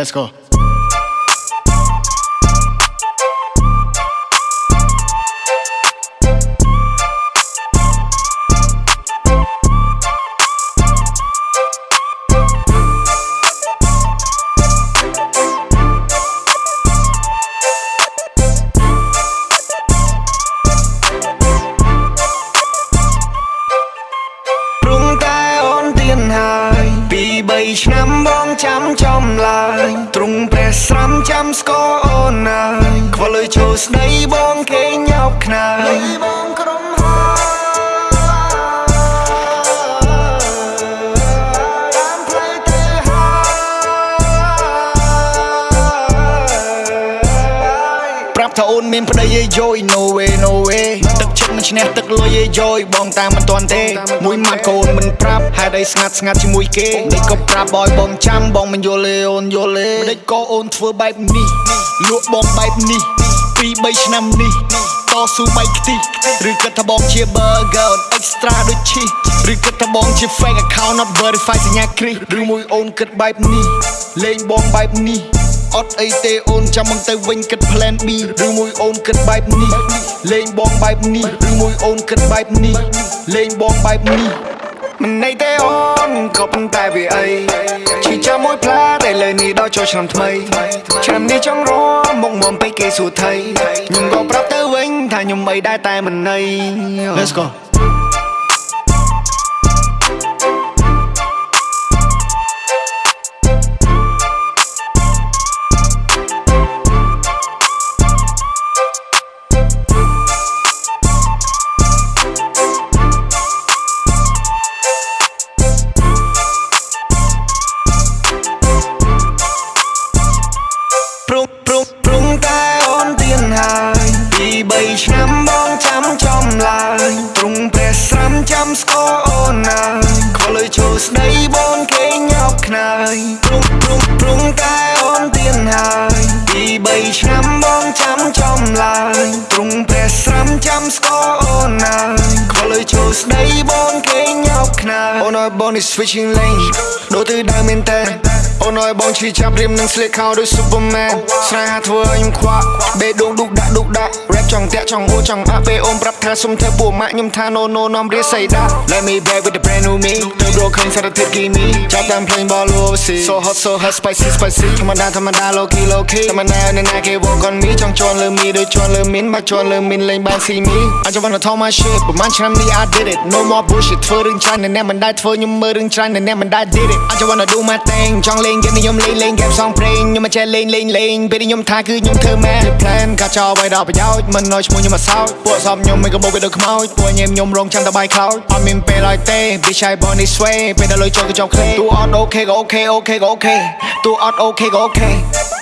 Let's go. 3ឆ្នាំបងចាំចំឡើយទ្រង់ព្រះស្រំចាំស្គាល់អូនណាយខ្វល់ឲ្យចូលស្ដីបងគេញោកខ្នើយបង ថាអូនមានប្តីយេយយ no way no way ទឹកចិត្តមិនឈ្នះទឹកលុយយេយយបងតាមមិនទាន់ទេ មួយម៉ាត់កូនមិនប្រាប់ហេតុអីស្ងាត់ស្ងាត់ជាមួយគេនេះក៏ប្រាប់បយបងចាំបងមិនយល់ទេអូនយល់ទេមិនដេចក៏អូនធ្វើបែបនេះលក់បងបែបនេះពីរ3ឆ្នាំនេះតស៊ូបែកខ្ទិះឬគិតថាបងជា burger អូន extra ដូចឈីឬគិតថាបងជា fake account not verified សញ្ញាគ្រីសឬមួយអូនគិតបែបនេះលេងបងបែបនេះ អត់អីទេអូនចាំមកទៅវិញគិត plan B ឬមួយអូនគិតបែបនេះលេងបងបែបនេះឬមួយអូនគិតបែបនេះលេងបងបែបនេះមិនន័យទេអូនក៏ប៉ុន្តែវាអីឈឺចាំមួយផ្លាតែលើនេះដល់ចូលឆ្នាំថ្មីឆ្នាំនេះចង់រមមកមុំពេកគេសួរថៃខ្ញុំក៏ប្រាប់ទៅវិញថាខ្ញុំអីដែរតែមិនន័យ Let's go ពី3ឆ្នាំបងចាំចំឡើយទ្រង់ព្រះស្រាំចាំស្គាល់អូនណាយខ្វល់លើចូលស្ដីបងគេញោកខ្នើយព្រុងព្រុងព្រុងតែអូនទៀនហើយពី3ឆ្នាំបងចាំចំឡើយទ្រង់ព្រះស្រាំចាំស្គាល់អូនណាយខ្វល់លើចូលស្ដីបងគេញោកខ្នើយអូនអើយបងនេះ switching lane ដូចទៅដើមមែនតើអូនអើយបងឈឺចាប់រៀមនឹងស្លៀកខោដូច Superman ស្នេហាធ្វើឲ្យខ្ញុំខ្វាក់បេះដូងឌុកដាក់ឌុកដាក់ rap ចង់តាក់ចង់អូចង់អាក់ពេលអូនប្រាប់ថាសុំធ្វើពួកម៉ាក់ខ្ញុំថា no no នាំរៀស័យដាក់ Let me back with the brand new me ទៅរកឃើញសារធាតុគីមីចាប់តាមភ្លេងបល overseas so hot so hot spicy spicy ធម្មតាធម្មតា low key low key ធម្មតានៅណាគេ walk on me ចង់ជន់លើមីដូចជន់លើមីនមកជន់លើមីនលេងបាន see me I just wanna talk my shit ប្រហែលឆ្នាំនេះ I did it no more bullshit ធ្វើរឿងច្រើនអ្នកមិនដែលធ្វើខ្ញុំមើលរឿងច្រើនអ្នកមិនដែល did it I just wanna do my thing ចង់លេង game នេះខ្ញុំលេងលេង game សងព្រេងខ្ញុំមិនចេះលេងលេងលេងពេលនេះខ្ញុំថាគឺខ្ញុំធ្វើមែន plan កាចោឲ្យដល់ប្រយោជន៍មិនឲ្យឈ្មោះខ្ញុំមកសោចពួកសំខ្ញុំមិនក៏បោកវាដូចខ្មោចពួកញ៉ែខ្ញុំរងចាំតែបាយខ្លោចអត់មានពេលឲ្យទេ bitch I born this way ពេលដល់លុយចូលក៏ចង់ clay ទូអត់អូខេក៏អូខេអូខេក៏អូខេទូអត់អូខេក៏អូខេ